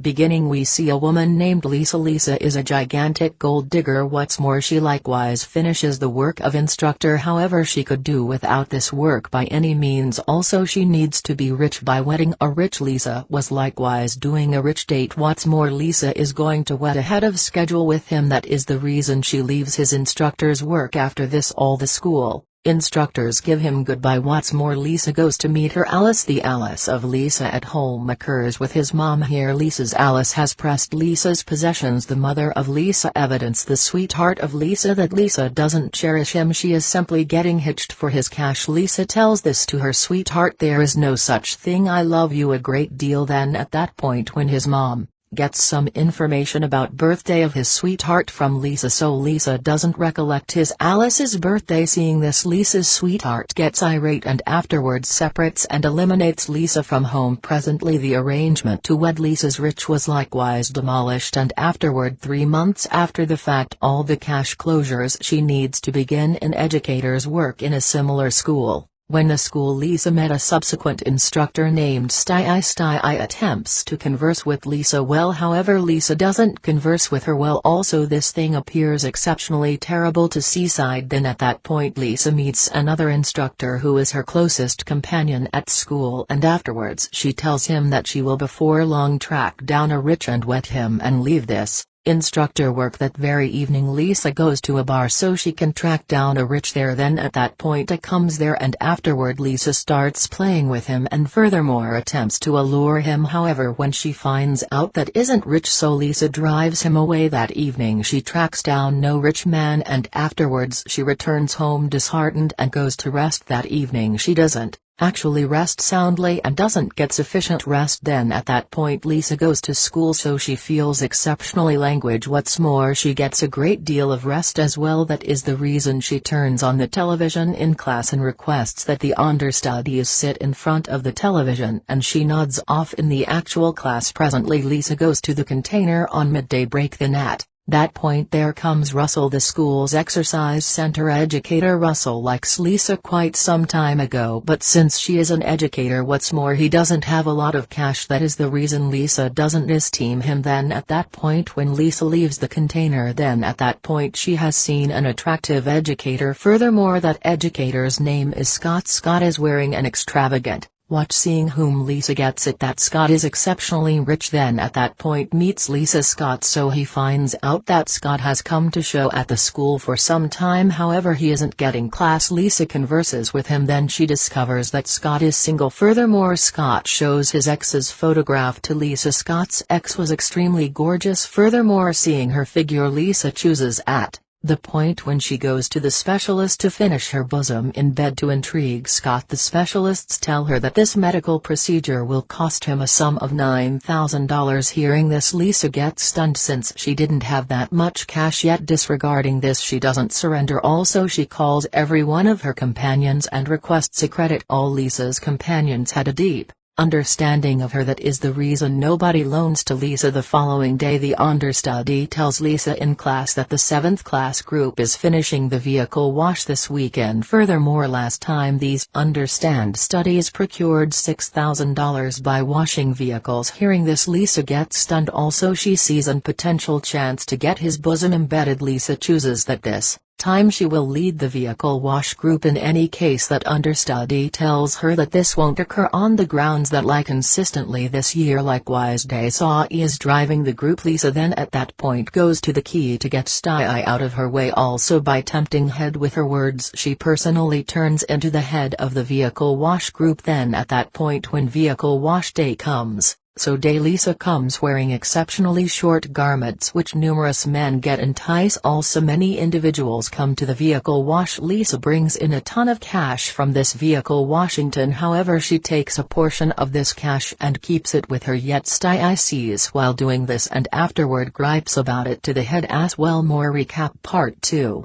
Beginning we see a woman named Lisa. Lisa is a gigantic gold digger. What's more she likewise finishes the work of instructor. However she could do without this work by any means. Also she needs to be rich by wedding. A rich Lisa was likewise doing a rich date. What's more Lisa is going to wed ahead of schedule with him. That is the reason she leaves his instructor's work after this all the school Instructors give him goodbye. What's more Lisa goes to meet her Alice. The Alice of Lisa at home occurs with his mom here. Lisa's Alice has pressed Lisa's possessions. The mother of Lisa evidence the sweetheart of Lisa that Lisa doesn't cherish him. She is simply getting hitched for his cash. Lisa tells this to her sweetheart there is no such thing. I love you a great deal. Then at that point when his mom, gets some information about birthday of his sweetheart from Lisa so Lisa doesn't recollect his Alice's birthday seeing this Lisa's sweetheart gets irate and afterwards separates and eliminates Lisa from home presently the arrangement to wed Lisa's rich was likewise demolished and afterward three months after the fact all the cash closures she needs to begin in educator's work in a similar school. When the school Lisa met a subsequent instructor named Sty Sty attempts to converse with Lisa well however Lisa doesn't converse with her well. Also this thing appears exceptionally terrible to Seaside. Then at that point Lisa meets another instructor who is her closest companion at school and afterwards she tells him that she will before long track down a rich and wet him and leave this, Instructor work that very evening Lisa goes to a bar so she can track down a rich there. Then at that point a comes there and afterward Lisa starts playing with him and furthermore attempts to allure him. However when she finds out that isn't rich so Lisa drives him away. That evening she tracks down no rich man and afterwards she returns home disheartened and goes to rest. That evening she doesn't actually rest soundly and doesn't get sufficient rest then at that point Lisa goes to school so she feels exceptionally language. What's more she gets a great deal of rest as well. That is the reason she turns on the television in class and requests that the understudies sit in front of the television and she nods off in the actual class. Presently Lisa goes to the container on midday break. Then at that point there comes Russell the school's exercise center educator. Russell likes Lisa quite some time ago but since she is an educator what's more he doesn't have a lot of cash. That is the reason Lisa doesn't esteem him then. At that point when Lisa leaves the container then at that point she has seen an attractive educator. Furthermore that educator's name is Scott. Scott is wearing an extravagant, Watch seeing whom Lisa gets it that Scott is exceptionally rich then at that point meets Lisa Scott so he finds out that Scott has come to show at the school for some time however he isn't getting class Lisa converses with him then she discovers that Scott is single. Furthermore Scott shows his ex's photograph to Lisa Scott's ex was extremely gorgeous. Furthermore seeing her figure Lisa chooses at the point when she goes to the specialist to finish her bosom in bed to intrigue Scott the specialists tell her that this medical procedure will cost him a sum of $9,000 hearing this Lisa gets stunned since she didn't have that much cash yet. Disregarding this she doesn't surrender. Also she calls every one of her companions and requests a credit. All Lisa's companions had a deep understanding of her that is the reason nobody loans to Lisa the following day. The understudy tells Lisa in class that the 7th class group is finishing the vehicle wash this weekend. Furthermore last time these understand studies procured $6,000 by washing vehicles. Hearing this Lisa gets stunned. Also she sees an potential chance to get his bosom embedded. Lisa chooses that this time she will lead the vehicle wash group in any case that understudy tells her that this won't occur on the grounds that lie consistently this year likewise day saw is driving the group Lisa then at that point goes to the key to get Sty out of her way also by tempting head with her words she personally turns into the head of the vehicle wash group then at that point when vehicle wash day comes so day Lisa comes wearing exceptionally short garments which numerous men get entice also many individuals come to the vehicle wash. Lisa brings in a ton of cash from this vehicle Washington. However she takes a portion of this cash and keeps it with her yet Sty sees while doing this and afterward gripes about it to the head as well. More recap part 2